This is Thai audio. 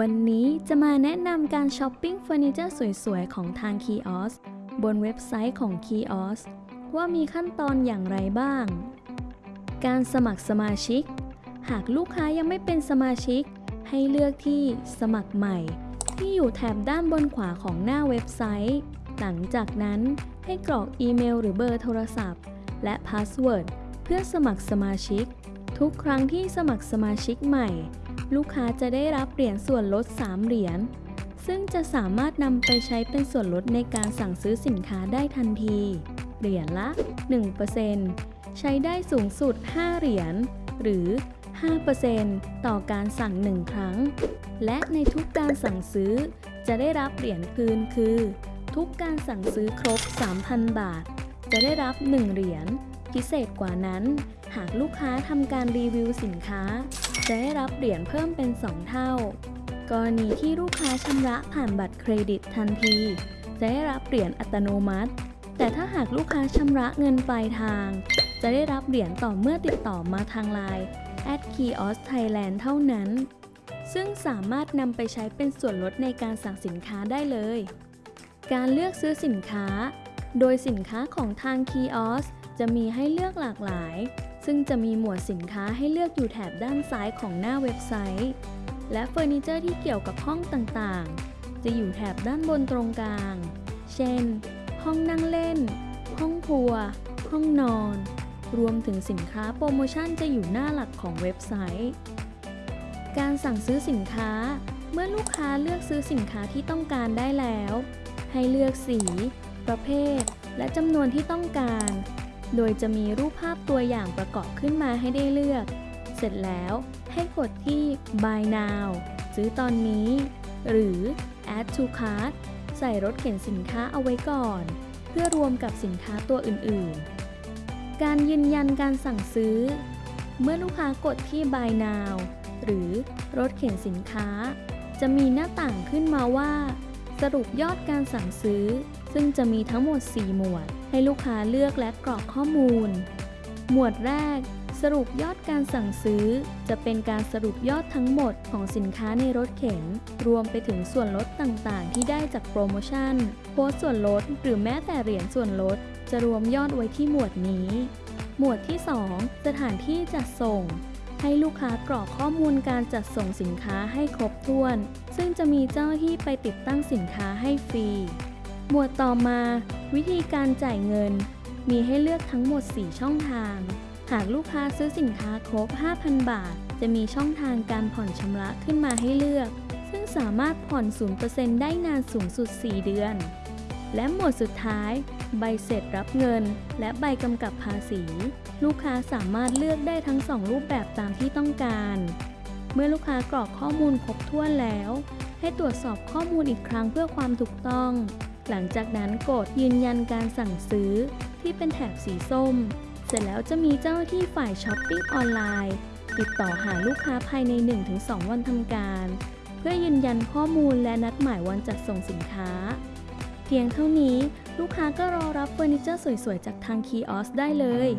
วันนี้จะมาแนะนำการช้อปปิ้งเฟอร์นิเจอร์สวยๆ ของทางคีออสบนเว็บไซต์ของคีออสว่ามีขั้นตอนอย่างไรบ้าง การสมัครสมาชิก หากลูกค้ายังไม่เป็นสมาชิก ให้เลือกที่สมัครใหม่ ที่อยู่แถบด้านบนขวาของหน้าเว็บไซต์ หลังจากนั้นให้กรอกอีเมลหรือเบอร์โทรศัพท์ และ password เพื่อสมัครสมาชิก ทุกครั้งที่สมัครสมาชิกใหม่ ลูกค้าจะได้รับเหรียญส่วนลด 3 เหรียญ ซึ่งจะสามารถนำไปใช้เป็นส่วนลดในการสั่งซื้อสินค้าได้ทันที เหรียญละ 1%ใช้ได้สูงสุด 5 เหรียญ หรือ 5%ต่อการสั่ง 1 ครั้ง และในทุกการสั่งซื้อ จะได้รับเหรียญคืนคือ ทุกการสั่งซื้อครบ 3,000 บาท จะได้รับ 1 เหรียญ พิเศษกว่านั้น หากลูกค้าทำการรีวิวสินค้า จะได้รับเหรียญเพิ่มเป็น 2 เท่า กรณีที่ลูกค้าชำระผ่านบัตรเครดิตทันที จะได้รับเหรียญอัตโนมัติ แต่ถ้าหากลูกค้าชำระเงินปลายทาง จะได้รับเหรียญต่อเมื่อติดต่อมาทางไลน์ @kiosk thailand เท่านั้น ซึ่งสามารถนำไปใช้เป็นส่วนลดในการสั่งสินค้าได้เลย การเลือกซื้อสินค้า โดยสินค้าของทาง Kiosk จะมีให้เลือกหลากหลาย ซึ่งจะมีหมวดสินค้าให้เลือกอยู่แถบด้านซ้ายของหน้าเว็บไซต์ และเฟอร์นิเจอร์ที่เกี่ยวกับห้องต่างๆ จะอยู่แถบด้านบนตรงกลาง เช่น ห้องนั่งเล่น ห้องครัว ห้องนอน รวมถึงสินค้าโปรโมชั่นจะอยู่หน้าหลักของเว็บไซต์ การสั่งซื้อสินค้า เมื่อลูกค้าเลือกซื้อสินค้าที่ต้องการได้แล้ว ให้เลือกสี ประเภท และจำนวนที่ต้องการ โดยจะมีรูปภาพตัวอย่างประกอบขึ้นมาให้ได้เลือก เสร็จแล้วให้กดที่ buy now ซื้อตอนนี้ หรือ add to cart ใส่รถเข็นสินค้าเอาไว้ก่อน เพื่อรวมกับสินค้าตัวอื่นๆ การยืนยันการสั่งซื้อ เมื่อลูกค้ากดที่ buy now หรือรถเข็นสินค้า จะมีหน้าต่างขึ้นมาว่า สรุปยอดการสั่งซื้อ ซึ่งจะมีทั้งหมด 4 หมวด ให้ลูกค้าเลือกและกรอกข้อมูล หมวดแรก สรุปยอดการสั่งซื้อ จะเป็นการสรุปยอดทั้งหมดของสินค้าในรถเข็น รวมไปถึงส่วนลดต่างๆ ที่ได้จากโปรโมชั่นโค้ดส่วนลด หรือแม้แต่เหรียญส่วนลด จะรวมยอดไว้ที่หมวดนี้ หมวดที่ 2 สถานที่จัดส่งให้ลูกค้ากรอกข้อมูลการจัดส่งสินค้าให้ครบถ้วน ซึ่งจะมีเจ้าหน้าที่ไปติดตั้งสินค้าให้ฟรี หมวดต่อมา วิธีการจ่ายเงิน มีให้เลือกทั้งหมด 4 ช่องทาง หากลูกค้าซื้อสินค้าครบ 5,000 บาท จะมีช่องทางการผ่อนชำระขึ้นมาให้เลือก ซึ่งสามารถผ่อน 0%ได้นานสูงสุด 4 เดือน และหมวดสุดท้าย ใบเสร็จรับเงิน และใบกำกับภาษี ลูกค้าสามารถเลือกได้ทั้ง 2 รูปแบบตามที่ต้องการ เมื่อลูกค้ากรอกข้อมูลครบถ้วนแล้ว ให้ตรวจสอบข้อมูลอีกครั้งเพื่อความถูกต้อง หลังจากนั้นกดยืนยันการสั่งซื้อที่เป็นแถบสีส้ม เสร็จแล้วจะมีเจ้าหน้าที่ฝ่ายช้อปปิ้งออนไลน์ติดต่อหาลูกค้าภายใน 1-2 วันทำการ เพื่อยืนยันข้อมูลและนัดหมายวันจัดส่งสินค้า เพียงเท่านี้ลูกค้าก็รอรับเฟอร์นิเจอร์สวยๆ จากทางคีออสได้เลย